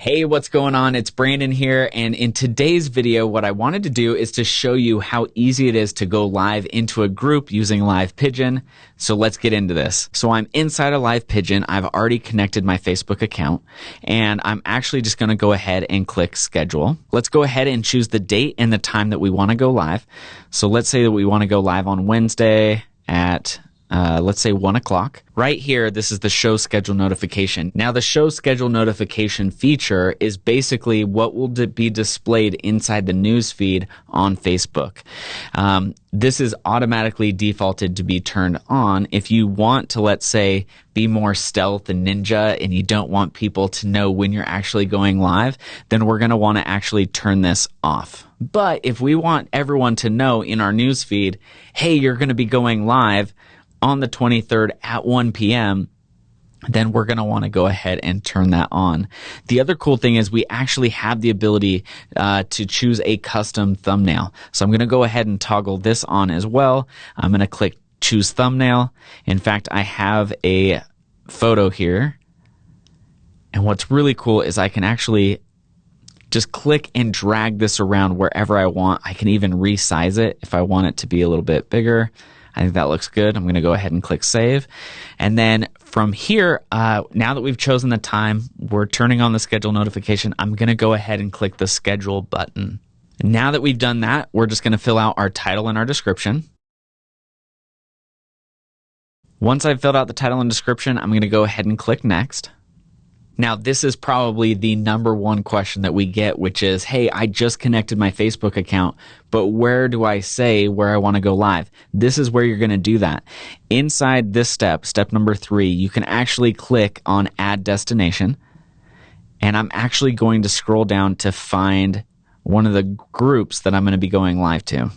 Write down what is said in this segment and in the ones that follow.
Hey, what's going on? It's Brandon here. And in today's video, what I wanted to do is to show you how easy it is to go live into a group using Live Pigeon. So let's get into this. So I'm inside of Live Pigeon. I've already connected my Facebook account and I'm actually just going to go ahead and click schedule. Let's go ahead and choose the date and the time that we want to go live. So let's say that we want to go live on Wednesday at uh, let's say one o'clock. Right here, this is the show schedule notification. Now, the show schedule notification feature is basically what will be displayed inside the news feed on Facebook. Um, this is automatically defaulted to be turned on. If you want to, let's say, be more stealth and ninja and you don't want people to know when you're actually going live, then we're going to want to actually turn this off. But if we want everyone to know in our news feed, hey, you're going to be going live, on the 23rd at 1 p.m., then we're going to want to go ahead and turn that on. The other cool thing is we actually have the ability uh, to choose a custom thumbnail. So I'm going to go ahead and toggle this on as well. I'm going to click choose thumbnail. In fact, I have a photo here. And what's really cool is I can actually just click and drag this around wherever I want. I can even resize it if I want it to be a little bit bigger. I think that looks good. I'm going to go ahead and click save. And then from here, uh, now that we've chosen the time, we're turning on the schedule notification. I'm going to go ahead and click the schedule button. Now that we've done that, we're just going to fill out our title and our description. Once I've filled out the title and description, I'm going to go ahead and click next. Now, this is probably the number one question that we get, which is, Hey, I just connected my Facebook account, but where do I say where I want to go live? This is where you're going to do that. Inside this step, step number three, you can actually click on add destination. And I'm actually going to scroll down to find one of the groups that I'm going to be going live to.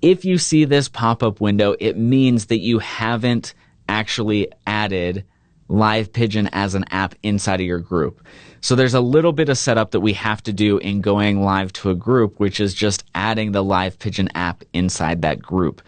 If you see this pop up window, it means that you haven't actually added Live Pigeon as an app inside of your group. So there's a little bit of setup that we have to do in going live to a group, which is just adding the Live Pigeon app inside that group.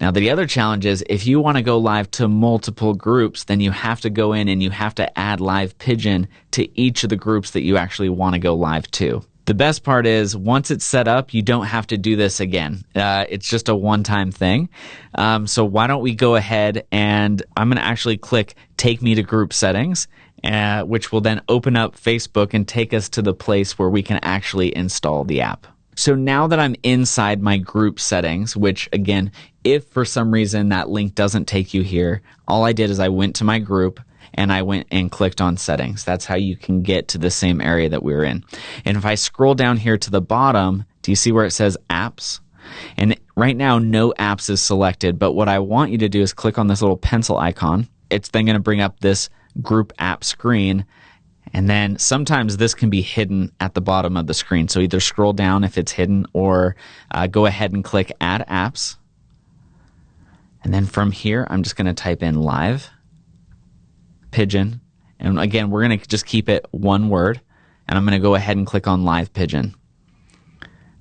Now, the other challenge is if you want to go live to multiple groups, then you have to go in and you have to add Live Pigeon to each of the groups that you actually want to go live to. The best part is once it's set up, you don't have to do this again. Uh, it's just a one time thing. Um, so why don't we go ahead and I'm going to actually click take me to group settings, uh, which will then open up Facebook and take us to the place where we can actually install the app. So now that I'm inside my group settings, which again, if for some reason that link doesn't take you here, all I did is I went to my group, and I went and clicked on settings. That's how you can get to the same area that we are in. And if I scroll down here to the bottom, do you see where it says apps? And right now, no apps is selected, but what I want you to do is click on this little pencil icon. It's then going to bring up this group app screen. And then sometimes this can be hidden at the bottom of the screen. So either scroll down if it's hidden or uh, go ahead and click add apps. And then from here, I'm just going to type in live pigeon. And again, we're going to just keep it one word. And I'm going to go ahead and click on live pigeon.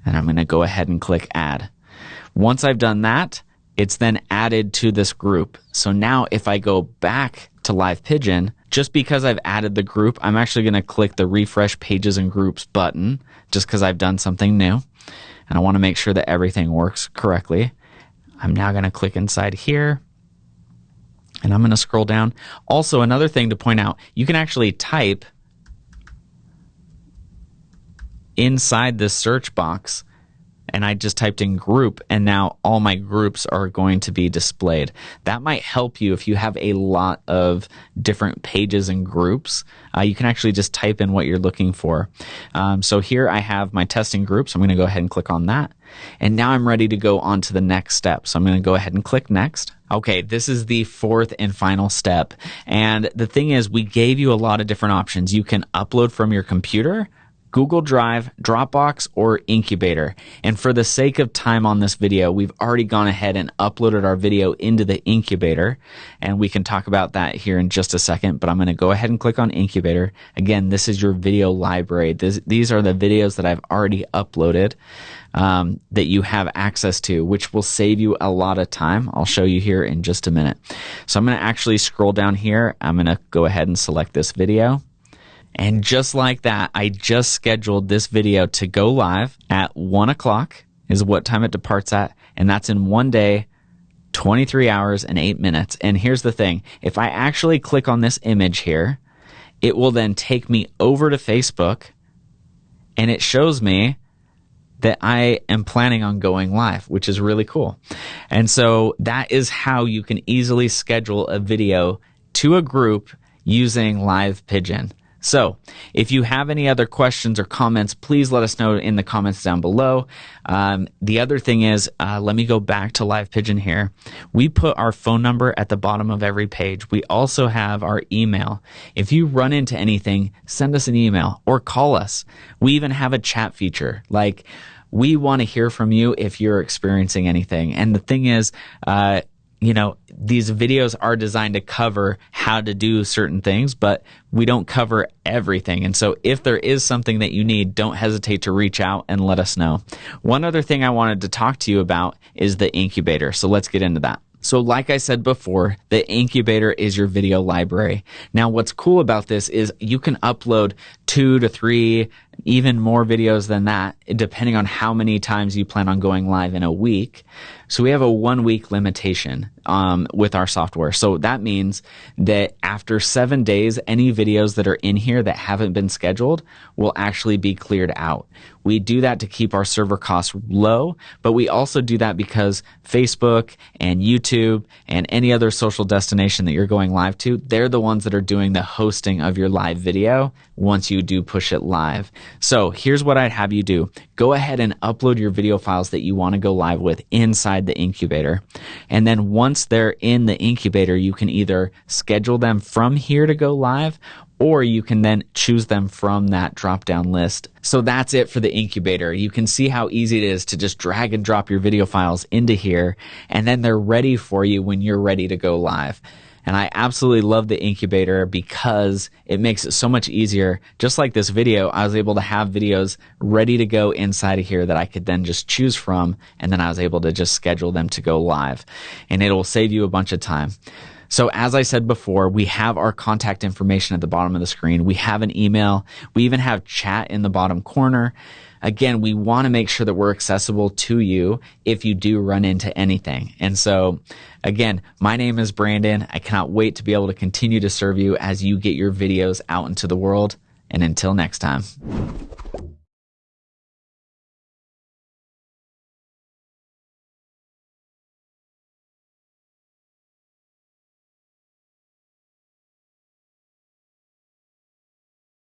And I'm going to go ahead and click add. Once I've done that, it's then added to this group. So now if I go back to live pigeon, just because I've added the group, I'm actually going to click the refresh pages and groups button just because I've done something new. And I want to make sure that everything works correctly. I'm now going to click inside here and I'm going to scroll down. Also, another thing to point out, you can actually type inside this search box and I just typed in group and now all my groups are going to be displayed. That might help you if you have a lot of different pages and groups. Uh, you can actually just type in what you're looking for. Um, so here I have my testing groups. I'm going to go ahead and click on that. And now I'm ready to go on to the next step. So I'm going to go ahead and click next. Okay, this is the fourth and final step. And the thing is, we gave you a lot of different options. You can upload from your computer Google Drive, Dropbox, or Incubator. And for the sake of time on this video, we've already gone ahead and uploaded our video into the Incubator. And we can talk about that here in just a second, but I'm going to go ahead and click on Incubator. Again, this is your video library. This, these are the videos that I've already uploaded um, that you have access to, which will save you a lot of time. I'll show you here in just a minute. So I'm going to actually scroll down here. I'm going to go ahead and select this video. And just like that, I just scheduled this video to go live at one o'clock is what time it departs at. And that's in one day, 23 hours and eight minutes. And here's the thing. If I actually click on this image here, it will then take me over to Facebook and it shows me that I am planning on going live, which is really cool. And so that is how you can easily schedule a video to a group using Live Pigeon. So, if you have any other questions or comments, please let us know in the comments down below. Um, the other thing is, uh, let me go back to Live Pigeon here. We put our phone number at the bottom of every page. We also have our email. If you run into anything, send us an email or call us. We even have a chat feature. Like, we want to hear from you if you're experiencing anything. And the thing is, uh, you know, these videos are designed to cover how to do certain things, but we don't cover everything. And so if there is something that you need, don't hesitate to reach out and let us know. One other thing I wanted to talk to you about is the incubator. So let's get into that. So, like I said before, the incubator is your video library. Now, what's cool about this is you can upload two to three, even more videos than that, depending on how many times you plan on going live in a week. So we have a one week limitation um, with our software. So that means that after seven days, any videos that are in here that haven't been scheduled will actually be cleared out. We do that to keep our server costs low, but we also do that because Facebook and YouTube and any other social destination that you're going live to, they're the ones that are doing the hosting of your live video once you do push it live. So here's what I'd have you do. Go ahead and upload your video files that you want to go live with inside the incubator. And then once they're in the incubator, you can either schedule them from here to go live or you can then choose them from that drop down list. So that's it for the incubator. You can see how easy it is to just drag and drop your video files into here and then they're ready for you when you're ready to go live. And I absolutely love the incubator because it makes it so much easier. Just like this video, I was able to have videos ready to go inside of here that I could then just choose from. And then I was able to just schedule them to go live and it will save you a bunch of time. So as I said before, we have our contact information at the bottom of the screen. We have an email. We even have chat in the bottom corner. Again, we want to make sure that we're accessible to you if you do run into anything. And so again, my name is Brandon. I cannot wait to be able to continue to serve you as you get your videos out into the world. And until next time.